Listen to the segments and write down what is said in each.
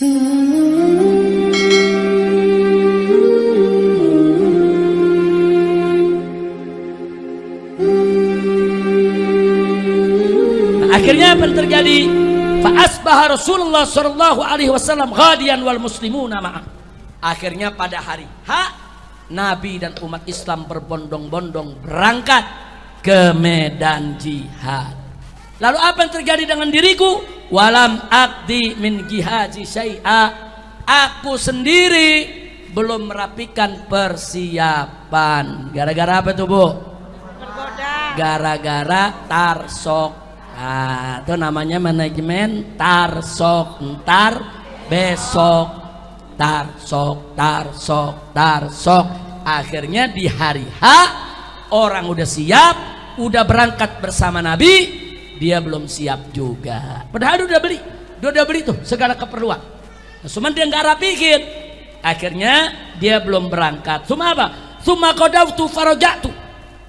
Akhirnya apa yang terjadi? Fa'asbaha Rasulullah sallallahu alaihi wasallam ghadiyan wal muslimuna ma'ah. Akhirnya pada hari H Nabi dan umat Islam berbondong-bondong berangkat ke medan jihad. Lalu apa yang terjadi dengan diriku? Walam akdi min jihaji syai'a. Aku sendiri belum merapikan persiapan. Gara-gara apa tuh, Bu? Gara-gara tarsok. Nah, itu namanya manajemen tarsok. Ntar besok tarsok, tarsok, tarsok. Akhirnya di hari H orang udah siap, udah berangkat bersama Nabi, dia belum siap juga. Padahal udah beli, dia udah beli tuh segala keperluan. Nah, cuman dia nggak rapihin. Akhirnya dia belum berangkat. Cuma apa? Cuma tu farojatu.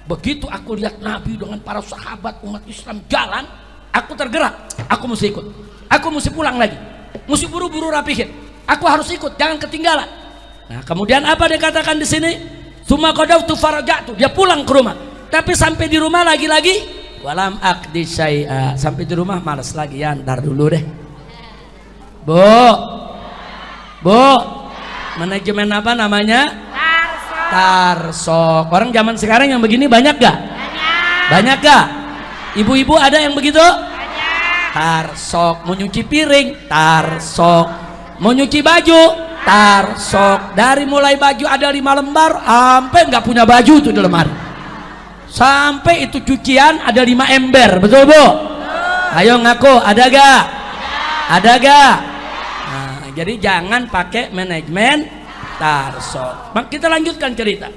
Begitu aku lihat Nabi dengan para sahabat umat Islam jalan, aku tergerak. Aku mesti ikut. Aku mesti pulang lagi. Mesti buru-buru rapihin. Aku harus ikut, jangan ketinggalan. Nah, kemudian apa dia katakan di sini? Suma tu farajatu. Dia pulang ke rumah. Tapi sampai di rumah lagi-lagi walam akdi syai'a. Sampai di rumah malas lagi ya, ntar dulu deh. Bu. Bu. Manajemen apa namanya? Tarsok. Orang zaman sekarang yang begini banyak gak? Banyak. Gak? Ibu-ibu ada yang begitu? Tarsok. Mau nyuci piring? Tarsok. Mau nyuci baju? Tarsok. Dari mulai baju ada lima lembar, sampai nggak punya baju tuh di lemari. Sampai itu cucian ada lima ember, betul bu? Ayo ngaku, ada gak? Ada gak? Nah, jadi jangan pakai manajemen tarsok. Mak kita lanjutkan cerita.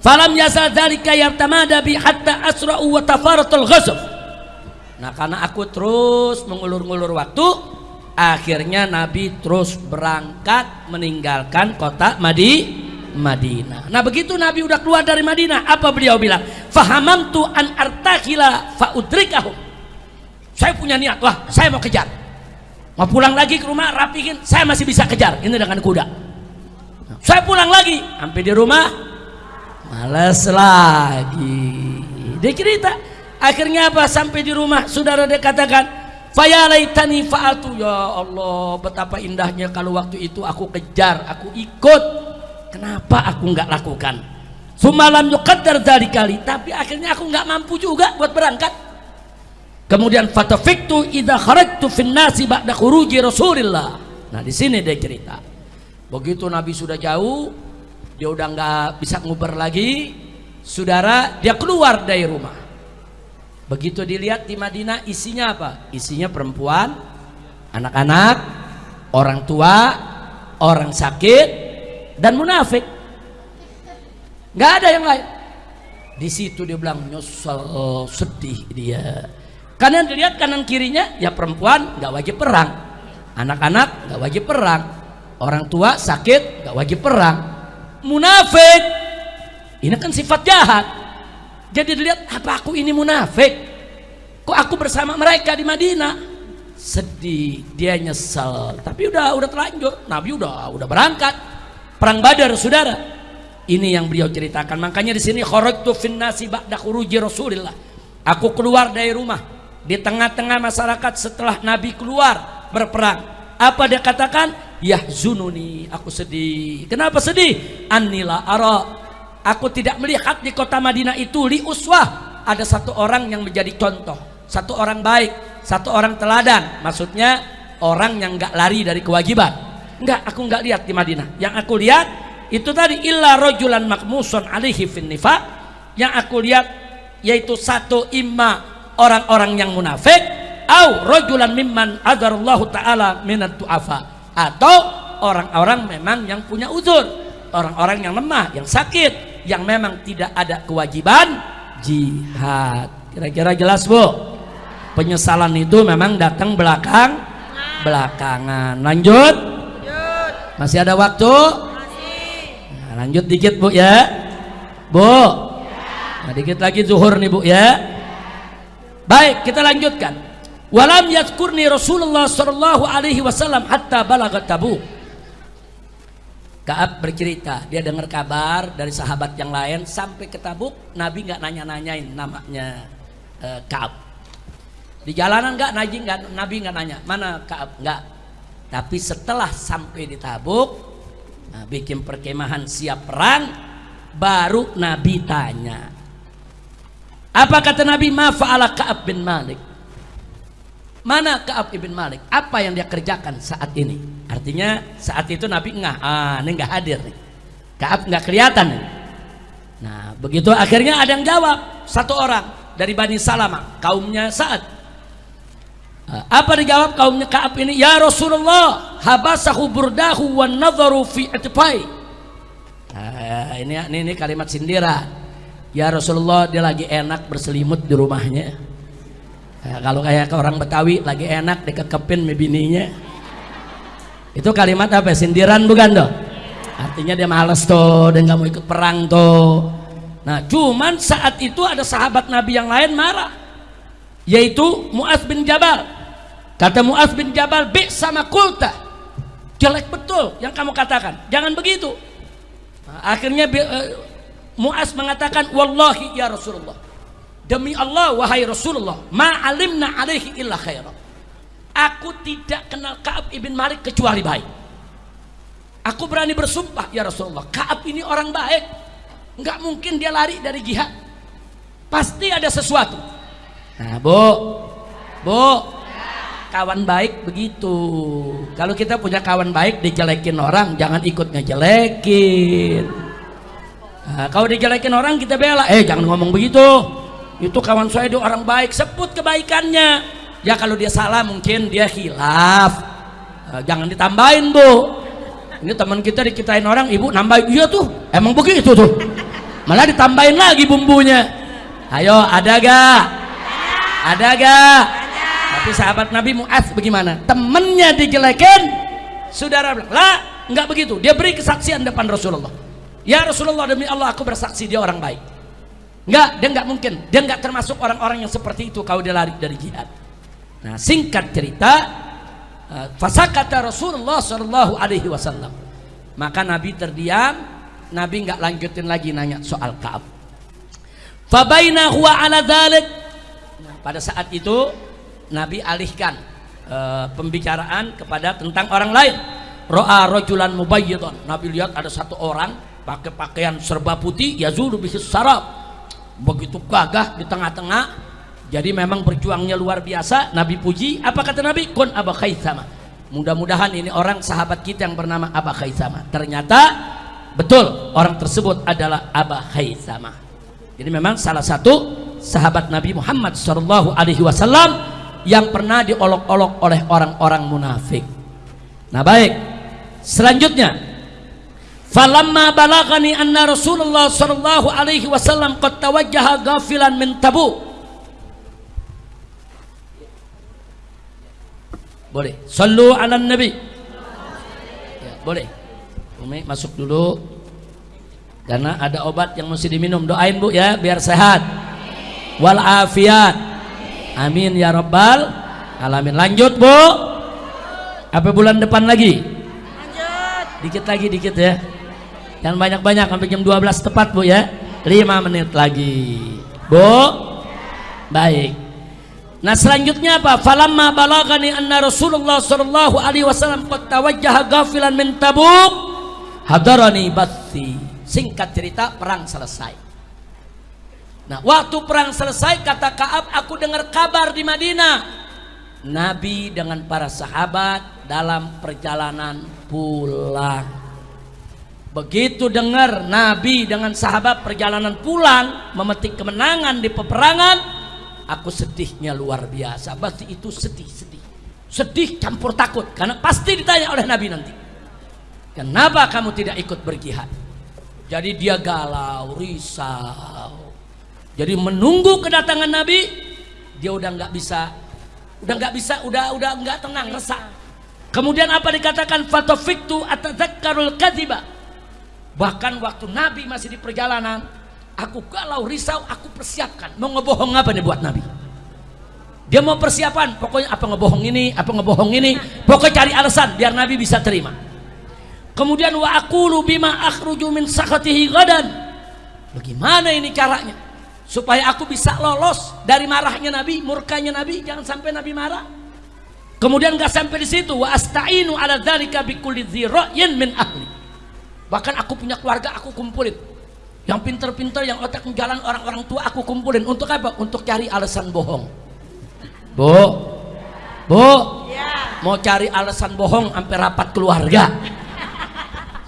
Falam yasal dzalika yartamada bi hatta asra'u wa tafaratul. Nah, karena aku terus mengulur-ngulur waktu, akhirnya Nabi terus berangkat meninggalkan kota Madi Madinah. Nah, begitu Nabi udah keluar dari Madinah, apa beliau bilang? Fahamamtu an artakila faudrikahum. Saya punya niat, wah, saya mau kejar. Mau pulang lagi ke rumah, rapihin, saya masih bisa kejar. Ini dengan kuda. Saya pulang lagi, sampai di rumah, Males lagi. Dia cerita. Akhirnya apa? Sampai di rumah, saudara dia katakan, Fayalaitani fa'atu ya Allah, betapa indahnya kalau waktu itu aku kejar, aku ikut. Kenapa aku nggak lakukan? Sumalam yuqaddar dari kali, tapi akhirnya aku nggak mampu juga buat berangkat. Kemudian fatafiktu idza kharajtu fin nasi ba'da khuruji Rasulillah. Nah, di sini dia cerita. Begitu Nabi sudah jauh, dia udah nggak bisa nguber lagi saudara dia keluar dari rumah begitu dilihat di Madinah isinya apa isinya perempuan anak-anak orang tua orang sakit dan munafik. Nggak ada yang lain. Di situ dia bilang nyesel sedih dia. Karena dilihat kanan kirinya ya perempuan nggak wajib perang. Anak-anak nggak wajib perang. Orang tua sakit nggak wajib perang. Munafik. Ini kan sifat jahat. Jadi dilihat apa aku ini munafik? Kok aku bersama mereka di Madinah? Sedih dia nyesel. Tapi udah udah terlanjur. Nabi udah udah berangkat perang Badar saudara. Ini yang beliau ceritakan. Makanya di sini kharajtu fin nasi ba'da khuruji Rasulillah. Aku keluar dari rumah. Di tengah-tengah masyarakat setelah Nabi keluar berperang. Apa dia katakan? Yahzununi. Aku sedih. Kenapa sedih? Anila ara. Aku tidak melihat di kota Madinah itu li uswah. Ada satu orang yang menjadi contoh. Satu orang baik satu orang teladan. Maksudnya orang yang nggak lari dari kewajiban enggak aku nggak lihat di Madinah. Yang aku lihat itu tadi illa rojulan makmuson alihi fin nifaq yang aku lihat yaitu satu imma orang-orang yang munafik au rojulan mimman adarullahu ta'ala minat du'afa. Atau orang-orang memang yang punya uzur. Orang-orang yang lemah, yang sakit yang memang tidak ada kewajiban jihad. Kira-kira jelas bu? Penyesalan itu memang datang belakang belakangan. Lanjut masih ada waktu? Nah, lanjut dikit bu ya. Bu. Nah, dikit lagi zuhur nih bu ya. Baik kita lanjutkan. Walam yadkurni Rasulullah sallallahu alaihi wasallam hatta balagat Tabuk. Kaab bercerita dia dengar kabar dari sahabat yang lain sampai ke Tabuk Nabi nggak nanya-nanyain namanya uh, Kaab. Di jalanan nggak nggak Nabi nggak nanya mana Kaab? Nggak tapi setelah sampai di Tabuk nah, bikin perkemahan siap perang baru Nabi tanya. Apa kata Nabi? Ma fa'ala Ka'ab bin Malik. Mana Ka'ab bin Malik? Apa yang dia kerjakan saat ini? Artinya saat itu Nabi enggak ah ini enggak hadir nih. Ka'ab enggak kelihatan nih. Nah begitu akhirnya ada yang jawab satu orang dari Bani Salama kaumnya saat apa dijawab kaumnya Ka'ab ini? Ya Rasulullah habasahu burdahu wan nadharu fi atfai nah, ini, ini ini kalimat sindiran. Ya Rasulullah dia lagi enak berselimut di rumahnya. Nah, kalau kayak orang Betawi lagi enak dikekepin bininya. Itu kalimat apa? Sindiran bukan tuh artinya dia males tuh dan nggak mau ikut perang tuh nah cuman saat itu ada sahabat Nabi yang lain marah yaitu Muaz bin Jabal Kata Muaz bin Jabal, "Bi sama kulta." Jelek betul yang kamu katakan. Jangan begitu. Nah, akhirnya uh, Muaz mengatakan, "Wallahi ya Rasulullah." Demi Allah wahai Rasulullah, ma alimna alaihi illa khaira. Aku tidak kenal Ka'ab ibn Malik kecuali baik. Aku berani bersumpah ya Rasulullah, Ka'ab ini orang baik. Enggak mungkin dia lari dari jihad. Pasti ada sesuatu. Nah, Bu. Bu, kawan baik begitu. Kalau kita punya kawan baik dijelekin orang jangan ikut ngejelekin. Nah, kalau dijelekin orang kita bela. Eh jangan ngomong begitu. Itu kawan saya itu orang baik. Sebut kebaikannya. Ya kalau dia salah mungkin dia hilaf nah, jangan ditambahin bu. Ini teman kita dikitain orang ibu nambahin. Iya tuh. Emang begitu tuh. Malah ditambahin lagi bumbunya. Ayo ada gak? Ada gak tapi sahabat Nabi Mu'az bagaimana? Temennya dijelekin, saudara bilang, lah, nggak begitu. Dia beri kesaksian depan Rasulullah. Ya Rasulullah demi Allah aku bersaksi dia orang baik. Nggak, dia nggak mungkin. Dia nggak termasuk orang-orang yang seperti itu kalau dia lari dari jihad. Nah singkat cerita, uh, fasakata Rasulullah Shallallahu Alaihi Wasallam. Maka Nabi terdiam, Nabi nggak lanjutin lagi nanya soal Kaab. Fabaina ala dhalik. Pada saat itu Nabi alihkan e, pembicaraan kepada tentang orang lain. Ro'a rojulan mubayyidon. Nabi lihat ada satu orang pakai pakaian serba putih, yazulu bisis sarab. Begitu gagah di tengah-tengah. Jadi memang berjuangnya luar biasa. Nabi puji. Apa kata Nabi? Kun Aba Khaisama. Mudah-mudahan ini orang sahabat kita yang bernama Aba Khaisama. Ternyata betul orang tersebut adalah Aba Khaisama. Jadi memang salah satu sahabat Nabi Muhammad Shallallahu Alaihi Wasallam yang pernah diolok-olok oleh orang-orang munafik. Nah baik, selanjutnya Falamma balagani anna Rasulullah sallallahu alaihi wasallam qad tawajjaha ghafilan min Tabuk. Boleh. Sallu ala nabi. Ya, boleh. Umi masuk dulu. Karena ada obat yang mesti diminum. Doain Bu ya biar sehat. Wal afiat Amin ya Rabbal Alamin. Lanjut Bu. Apa bulan depan lagi? Lanjut. Dikit lagi, dikit ya. Jangan banyak-banyak sampai jam 12 tepat Bu ya. 5 menit lagi. Bu. Baik. Nah selanjutnya apa? Falamma balagani anna Rasulullah sallallahu alaihi wasallam qad tawajjaha ghafilan min Tabuk hadarani bathi. Singkat cerita perang selesai. Nah, waktu perang selesai kata Kaab, aku dengar kabar di Madinah. Nabi dengan para sahabat dalam perjalanan pulang. Begitu dengar Nabi dengan sahabat perjalanan pulang memetik kemenangan di peperangan, aku sedihnya luar biasa. Berarti itu sedih, sedih. Sedih campur takut karena pasti ditanya oleh Nabi nanti. Kenapa kamu tidak ikut berjihad? Jadi dia galau, risau jadi menunggu kedatangan Nabi, dia udah nggak bisa, udah nggak bisa, udah udah nggak tenang, resah. Kemudian apa dikatakan fatofiktu atadzakkarul kadhiba. Bahkan waktu Nabi masih di perjalanan, aku galau risau, aku persiapkan mau ngebohong apa nih buat Nabi. dia mau persiapan pokoknya apa ngebohong ini apa ngebohong ini pokoknya cari alasan biar Nabi bisa terima kemudian wa aqulu bima akhruju min gadan bagaimana ini caranya supaya aku bisa lolos dari marahnya Nabi murkanya Nabi jangan sampai Nabi marah. Kemudian gak sampai di situ wa asta'inu ala dzalika bikulli dzira'in min ahli. Bahkan aku punya keluarga aku kumpulin. Yang pinter-pinter yang otak jalan orang-orang tua aku kumpulin. Untuk apa? Untuk cari alasan bohong. Bu. Bu. Mau cari alasan bohong sampai rapat keluarga.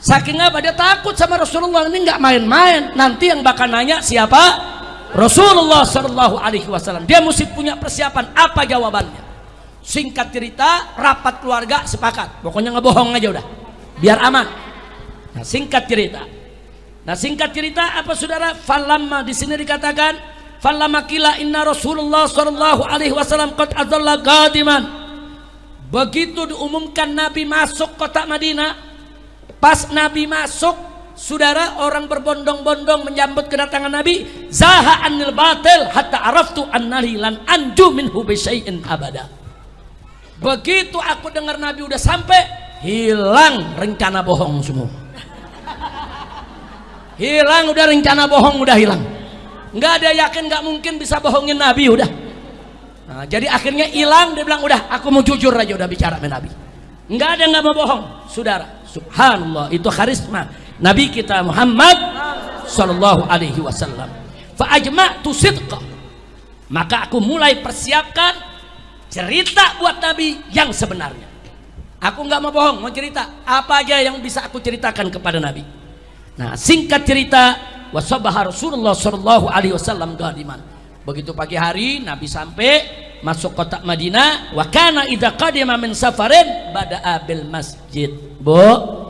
Saking apa? Dia takut sama Rasulullah. Ini nggak main-main. Nanti yang bakal nanya siapa Rasulullah Shallallahu Alaihi Wasallam dia mesti punya persiapan apa jawabannya? Singkat cerita rapat keluarga sepakat. Pokoknya ngebohong aja udah biar aman. Nah singkat cerita. Nah singkat cerita apa saudara? Falamma di sini dikatakan falamma kila inna Rasulullah Shallallahu Alaihi Wasallam qad qadiman. Begitu diumumkan Nabi masuk kota Madinah pas Nabi masuk saudara orang berbondong-bondong menyambut kedatangan Nabi zaha anil batil hatta araftu annali lan anju minhu bisyai'in abada. Begitu aku dengar Nabi udah sampai hilang rencana bohong semua. Hilang udah rencana bohong udah hilang. Nggak ada yakin nggak mungkin bisa bohongin Nabi udah. Nah, jadi akhirnya hilang dia bilang udah aku mau jujur aja udah bicara sama Nabi. Nggak ada nggak mau bohong. Saudara subhanallah itu karisma Nabi kita Muhammad sallallahu alaihi wasallam. Fa ajma'tu sidqa. Maka aku mulai persiapkan cerita buat Nabi yang sebenarnya. Aku nggak mau bohong mau cerita. Apa aja yang bisa aku ceritakan kepada Nabi? Nah singkat cerita wasabah Rasulullah sallallahu alaihi wasallam gadiman begitu pagi hari Nabi sampai masuk kota Madinah. Wa kana idza qadima min safarin bada'a bil masjid. Bu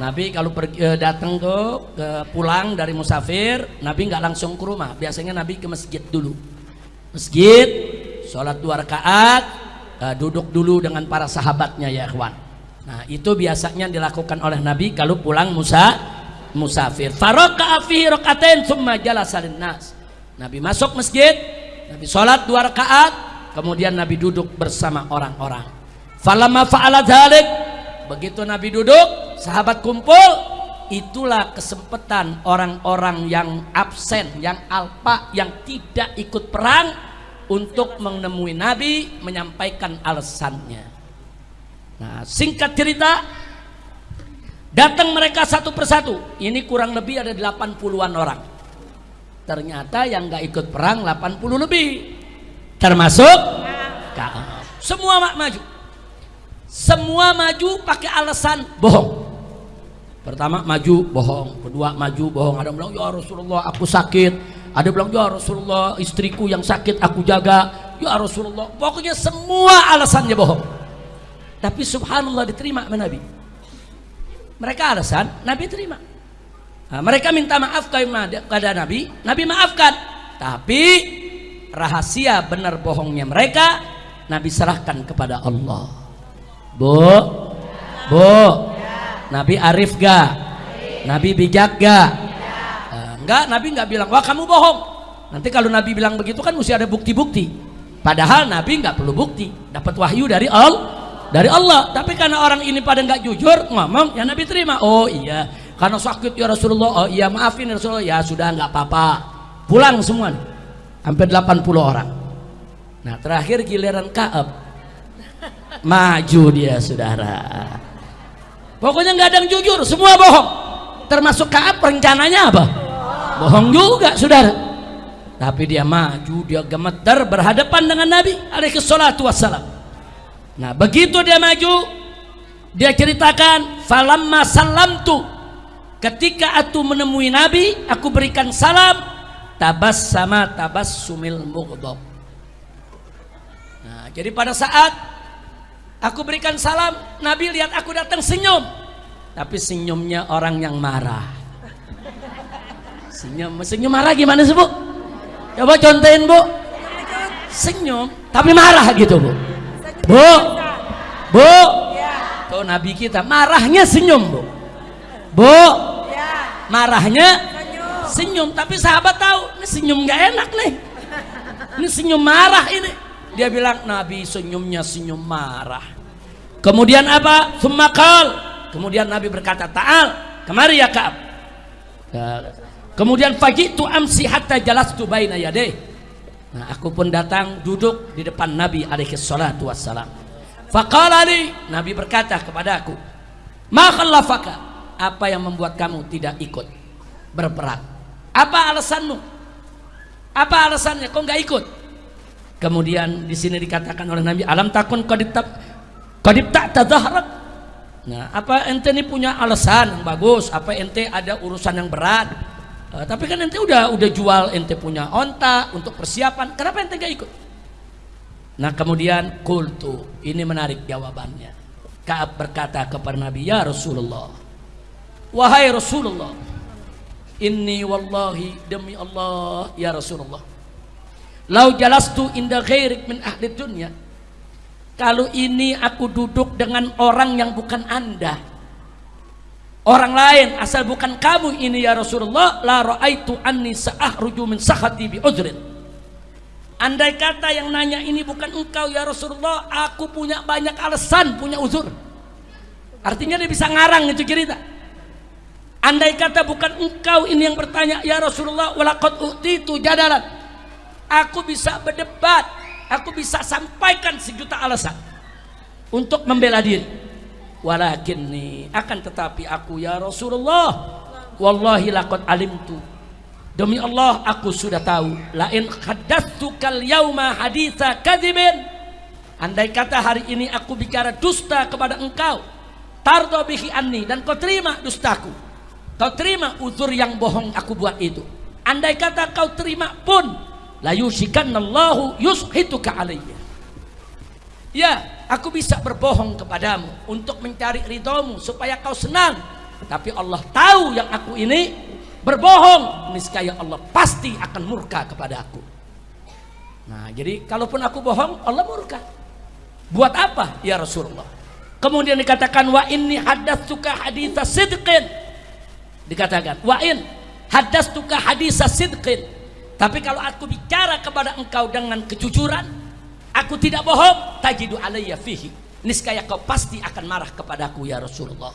Nabi kalau pergi eh, datang tuh ke pulang dari musafir Nabi nggak langsung ke rumah. Biasanya Nabi ke masjid dulu. Masjid sholat dua rakaat eh, duduk dulu dengan para sahabatnya ya ikhwan. Nah itu biasanya dilakukan oleh Nabi kalau pulang musa musafir. Faraka rakatain summa jalasa nas Nabi masuk masjid Nabi sholat dua rakaat kemudian Nabi duduk bersama orang-orang. Falamma fa'ala dzalik begitu Nabi duduk sahabat kumpul itulah kesempatan orang-orang yang absen yang alpa yang tidak ikut perang untuk menemui Nabi menyampaikan alasannya. Nah singkat cerita datang mereka satu persatu. Ini kurang lebih ada 80-an orang. Ternyata yang nggak ikut perang 80 lebih. Termasuk semua maju. Semua maju pakai alasan bohong pertama maju bohong. Kedua maju bohong. Ada yang bilang ya Rasulullah aku sakit. Ada yang bilang ya Rasulullah istriku yang sakit aku jaga. Ya Rasulullah. Pokoknya semua alasannya bohong. Tapi subhanallah diterima sama Nabi. Mereka alasan Nabi terima. Nah, mereka minta maaf kepada Nabi. Nabi maafkan. Tapi rahasia benar bohongnya mereka Nabi serahkan kepada Allah. Bu Bu Nabi arif gak Nabi bijak gak uh, enggak Nabi nggak bilang wah kamu bohong. Nanti kalau Nabi bilang begitu kan mesti ada bukti-bukti. Padahal Nabi nggak perlu bukti dapat wahyu dari Allah dari Allah. Tapi karena orang ini pada nggak jujur ngomong ya Nabi terima. Oh iya. Karena sakit ya Rasulullah. Oh iya maafin ya Rasulullah. Ya sudah nggak apa-apa. Pulang semua hampir 80 orang. Nah terakhir giliran Kaab. Maju dia saudara pokoknya nggak ada yang jujur semua bohong. Termasuk Kaab rencananya apa? Bohong juga saudara. Tapi dia maju dia gemeter berhadapan dengan Nabi alaihi salatu wassalam. Nah begitu dia maju Dia ceritakan Falamma salamtu Ketika aku menemui Nabi Aku berikan salam Tabas sama tabas sumil mughdab Nah jadi pada saat Aku berikan salam Nabi lihat aku datang senyum. Tapi senyumnya orang yang marah. Senyum Senyum marah gimana sih bu? Coba contohin bu. Senyum Tapi marah gitu bu. Bu, Bu, tuh Nabi kita marahnya senyum Bu, Bu, marahnya senyum. Tapi sahabat tahu ini senyum nggak enak nih, ini senyum marah ini. Dia bilang Nabi senyumnya senyum marah. Kemudian apa? Semakal. Kemudian Nabi berkata, Ta'al, kemari ya Ka'ab. Kemudian fajitu amsi hatta jalastu baina yadeh. Nah, aku pun datang duduk di depan Nabi alaihi salatu wassalam. Faqala Nabi berkata kepada aku, "Ma khallafaka? Apa yang membuat kamu tidak ikut berperang? Apa alasanmu? Apa alasannya kau nggak ikut?" Kemudian di sini dikatakan oleh Nabi, "Alam takun qadib qadib tak tadhahrak?" Nah, apa ente ini punya alasan yang bagus? Apa ente ada urusan yang berat? Uh, tapi kan ente udah udah jual ente punya onta untuk persiapan. Kenapa ente gak ikut? Nah kemudian kultu ini menarik jawabannya. Kaab berkata kepada Nabi ya Rasulullah, wahai Rasulullah, inni wallahi demi Allah ya Rasulullah. Lau jalastu inda ghairik min ahli dunya. Kalau ini aku duduk dengan orang yang bukan anda, orang lain asal bukan kamu ini ya Rasulullah la raaitu anni sa'ahruju min sakhati bi udrin andai kata yang nanya ini bukan engkau ya Rasulullah aku punya banyak alasan punya uzur. Artinya dia bisa ngarang itu cerita. Andai kata bukan engkau ini yang bertanya ya Rasulullah walaqad utitu jadalan aku bisa berdebat. Aku bisa sampaikan sejuta alasan untuk membela diri. Walakinni akan tetapi aku ya Rasulullah wallahi laqad alimtu. Demi Allah aku sudah tahu. Lain haddatsukal yauma haditha kadzibin andai kata hari ini aku bicara dusta kepada engkau tardo bihi anni dan kau terima dustaku. Kau terima uzur yang bohong aku buat itu. Andai kata kau terima pun la yushituka alayya ya Aku bisa berbohong kepadamu untuk mencari ridhomu supaya kau senang. Tapi Allah tahu yang aku ini berbohong. Niscaya Allah pasti akan murka kepada aku. Nah, jadi kalaupun aku bohong, Allah murka. Buat apa ya Rasulullah? Kemudian dikatakan wa inni suka haditha sidqin. Dikatakan wa in suka haditha sidqin. Tapi kalau aku bicara kepada engkau dengan kejujuran, Aku tidak bohong, tajidu alayya fihi. Niscaya kau pasti akan marah kepadaku ya Rasulullah.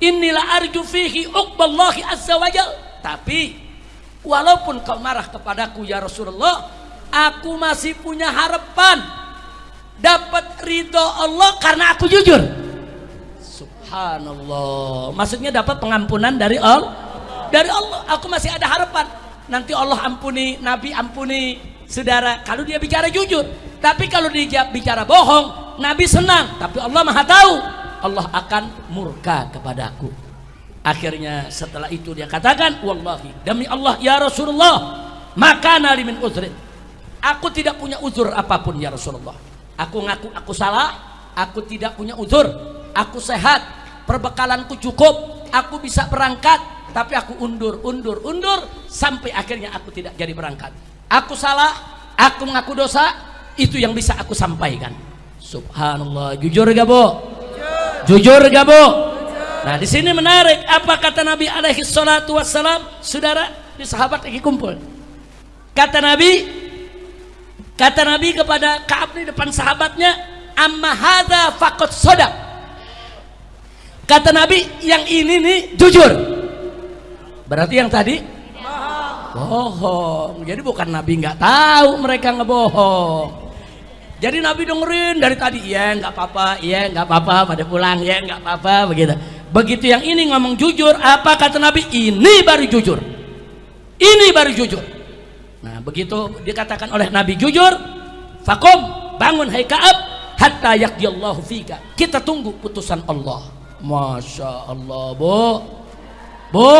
Inilah arju fihi uqballahi azza wajal. Tapi walaupun kau marah kepadaku ya Rasulullah, aku masih punya harapan dapat ridho Allah karena aku jujur. Subhanallah. Maksudnya dapat pengampunan dari Allah. Dari Allah, aku masih ada harapan. Nanti Allah ampuni, Nabi ampuni, saudara. Kalau dia bicara jujur. Tapi kalau dia bicara bohong Nabi senang. Tapi Allah maha tahu. Allah akan murka kepadaku. Akhirnya setelah itu dia katakan wallahi demi Allah ya Rasulullah maka nali min uzrin. Aku tidak punya uzur apa pun ya Rasulullah. Aku ngaku aku salah aku tidak punya uzur. Aku sehat perbekalanku cukup aku bisa berangkat tapi aku undur undur undur sampai akhirnya aku tidak jadi berangkat aku salah, aku mengaku dosa, itu yang bisa aku sampaikan. Subhanallah, jujur gak bu? Jujur, gak bu? Nah di sini menarik apa kata Nabi alaihi salatu wassalam, saudara di sahabat lagi kumpul. Kata Nabi, kata Nabi kepada Kaab di depan sahabatnya, amma hadza faqad sodak. Kata Nabi, yang ini nih jujur. Berarti yang tadi? Bohong. Jadi bukan Nabi nggak tahu mereka ngebohong. Jadi Nabi dengerin dari tadi ya nggak apa-apa ya nggak apa-apa pada pulang ya nggak apa-apa begitu. Begitu yang ini ngomong jujur apa kata Nabi? Ini baru jujur. Ini baru jujur. Nah begitu dikatakan oleh Nabi jujur fakum bangun hai Kaab hatta yakdiyallahu fika. Kita tunggu putusan Allah. Masya Allah bu. Bu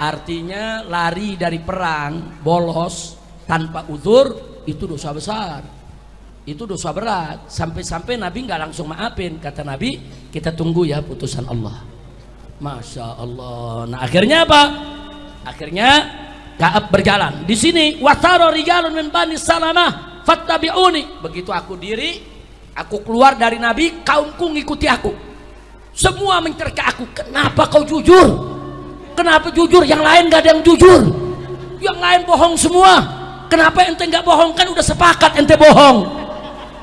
artinya lari dari perang bolos tanpa uzur itu dosa besar. Itu dosa berat. Sampai-sampai Nabi nggak langsung maafin. Kata Nabi kita tunggu ya putusan Allah. Masya Allah. Nah akhirnya apa? Akhirnya Kaab berjalan. Di sini wataro rijalun min bani salamah fattabi'uni. Begitu aku diri aku keluar dari Nabi kaumku ngikuti aku. Semua mencerca aku kenapa kau jujur Kenapa jujur? Yang lain gak ada yang jujur. Yang lain bohong semua. kenapa ente nggak bohong? Kan udah sepakat ente bohong.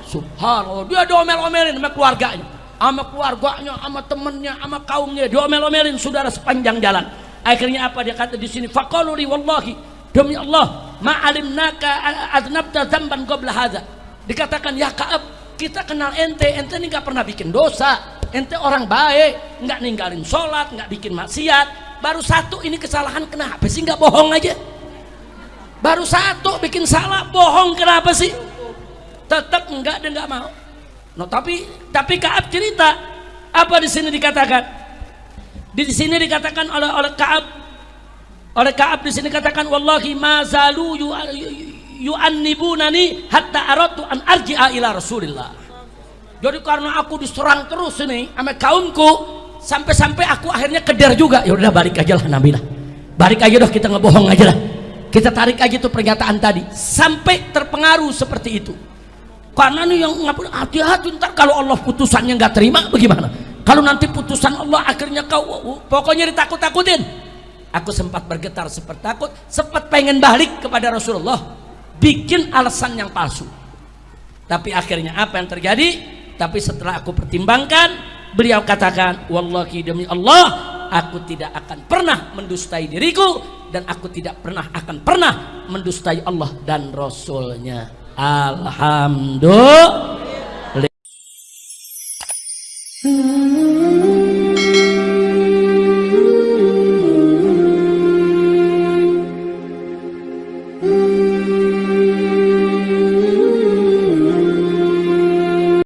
Subhanallah. Dia diomel-omelin sama keluarganya. Sama keluarganya sama temennya sama kaumnya. Diomel-omelin saudara sepanjang jalan. Akhirnya apa? Dia kata di sini faqalu li wallahi. Demi Allah ma'alimnaka adnabta dzamban qabla hadza. Dikatakan ya Ka'ab kita kenal ente. Ente ini nggak pernah bikin dosa. Ente orang baik. Nggak ninggalin sholat nggak bikin maksiat baru satu ini kesalahan kenapa sih? Nggak bohong aja. Baru satu bikin salah bohong kenapa sih? Tetap enggak dan enggak mau. No tapi tapi Kaab cerita apa di sini dikatakan? Di sini dikatakan oleh oleh Kaab. Oleh Kaab di sini katakan wallahi ma zalu yu, yu'annibunani hatta aratu an arji'a ila Rasulillah. Jadi karena aku diserang terus ini sama kaumku sampai-sampai aku akhirnya keder juga. Ya udah balik aja lah Nabi lah balik aja dah kita ngebohong aja lah. Kita tarik aja tuh pernyataan tadi. Sampai terpengaruh seperti itu. Karena nih yang ngapun hati-hati ntar kalau Allah putusannya nggak terima bagaimana? Kalau nanti putusan Allah akhirnya kau pokoknya ditakut-takutin. Aku sempat bergetar sempat takut sempat pengen balik kepada Rasulullah. Bikin alasan yang palsu. Tapi akhirnya apa yang terjadi? Tapi setelah aku pertimbangkan beliau katakan wallahi demi Allah aku tidak akan pernah mendustai diriku dan aku tidak pernah akan pernah mendustai Allah dan Rasulnya. Alhamdulillah